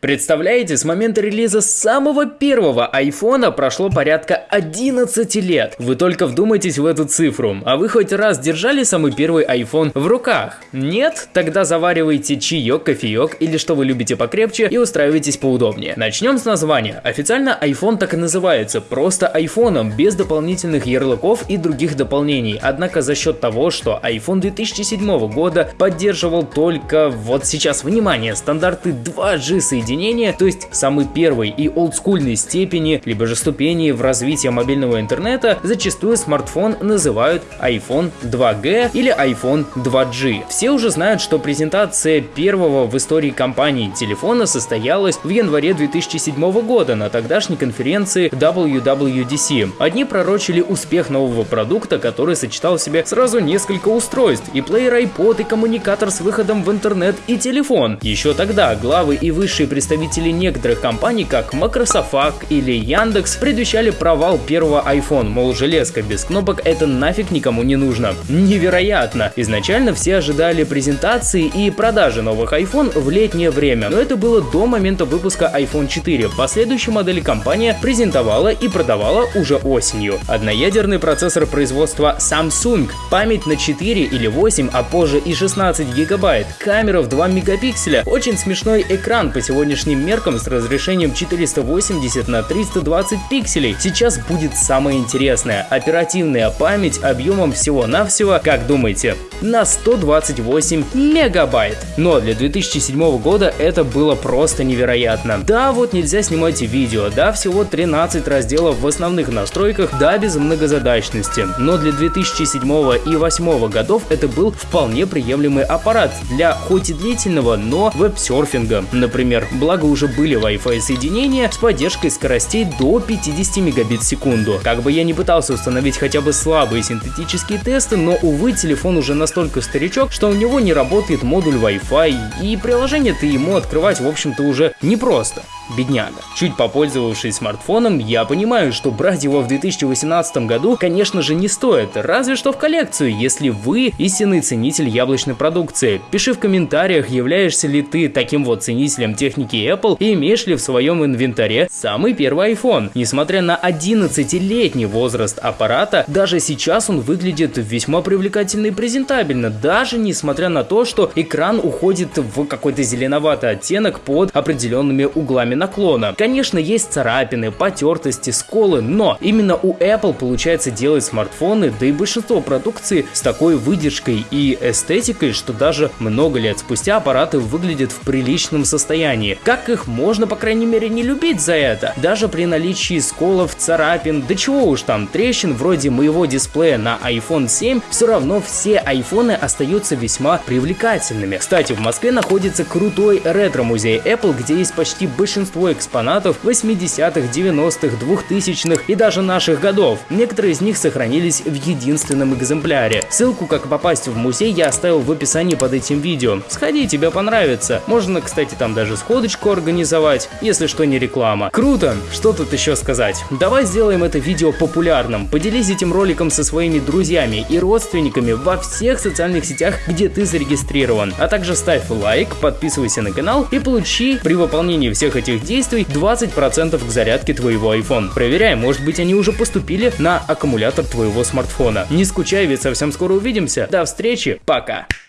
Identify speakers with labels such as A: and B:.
A: Представляете, с момента релиза самого первого айфона прошло порядка 11 лет. Вы только вдумайтесь в эту цифру. А вы хоть раз держали самый первый iPhone в руках? Нет? Тогда заваривайте чаек, кофеек или что вы любите покрепче и устраивайтесь поудобнее. Начнем с названия. Официально iPhone так и называется, просто айфоном, без дополнительных ярлыков и других дополнений. Однако за счет того, что iPhone 2007 года поддерживал только, вот сейчас внимание, стандарты 2G соединения соединения, то есть самый первый и олдскульной степени, либо же ступени в развитии мобильного интернета, зачастую смартфон называют iPhone 2G или iPhone 2G. Все уже знают, что презентация первого в истории компании телефона состоялась в январе 2007 года на тогдашней конференции WWDC. Одни пророчили успех нового продукта, который сочетал в себе сразу несколько устройств, и плеер iPod, и коммуникатор с выходом в интернет, и телефон. Еще тогда главы и высшие представители некоторых компаний, как Microsoft или Яндекс, предвещали провал первого iPhone, мол, железка без кнопок это нафиг никому не нужно. Невероятно! Изначально все ожидали презентации и продажи новых iPhone в летнее время, но это было до момента выпуска iPhone 4. Последующие модели компания презентовала и продавала уже осенью. Одноядерный процессор производства Samsung, память на 4 или 8, а позже и 16 гигабайт, камера в 2 мегапикселя, очень смешной экран по сегодня сегодняшним меркам с разрешением 480 на 320 пикселей. Сейчас будет самое интересное. Оперативная память объемом всего-навсего, как думаете, на 128 мегабайт. Но для 2007 года это было просто невероятно. Да, вот нельзя снимать видео, да, всего 13 разделов в основных настройках, да, без многозадачности. Но для 2007 и 2008 годов это был вполне приемлемый аппарат для хоть и длительного, но веб-серфинга, например благо уже были Wi-Fi соединения с поддержкой скоростей до 50 мегабит в секунду. Как бы я не пытался установить хотя бы слабые синтетические тесты, но увы, телефон уже настолько старичок, что у него не работает модуль Wi-Fi, и приложение-то ему открывать в общем-то уже непросто бедняга. Чуть попользовавшись смартфоном, я понимаю, что брать его в 2018 году, конечно же, не стоит, разве что в коллекцию, если вы истинный ценитель яблочной продукции. Пиши в комментариях, являешься ли ты таким вот ценителем техники Apple и имеешь ли в своем инвентаре самый первый iPhone. Несмотря на 11-летний возраст аппарата, даже сейчас он выглядит весьма привлекательно и презентабельно, даже несмотря на то, что экран уходит в какой-то зеленоватый оттенок под определенными углами наклона. Конечно, есть царапины, потертости, сколы, но именно у Apple получается делать смартфоны, да и большинство продукции с такой выдержкой и эстетикой, что даже много лет спустя аппараты выглядят в приличном состоянии. Как их можно, по крайней мере, не любить за это? Даже при наличии сколов, царапин, да чего уж там, трещин вроде моего дисплея на iPhone 7, все равно все айфоны остаются весьма привлекательными. Кстати, в Москве находится крутой ретро-музей Apple, где есть почти большинство большинство экспонатов 80-х, 90-х, 2000-х и даже наших годов. Некоторые из них сохранились в единственном экземпляре. Ссылку, как попасть в музей, я оставил в описании под этим видео. Сходи, тебе понравится. Можно, кстати, там даже сходочку организовать, если что не реклама. Круто! Что тут еще сказать? Давай сделаем это видео популярным. Поделись этим роликом со своими друзьями и родственниками во всех социальных сетях, где ты зарегистрирован. А также ставь лайк, подписывайся на канал и получи при выполнении всех этих этих действий 20% к зарядке твоего iPhone. Проверяй, может быть они уже поступили на аккумулятор твоего смартфона. Не скучай, ведь совсем скоро увидимся. До встречи, пока!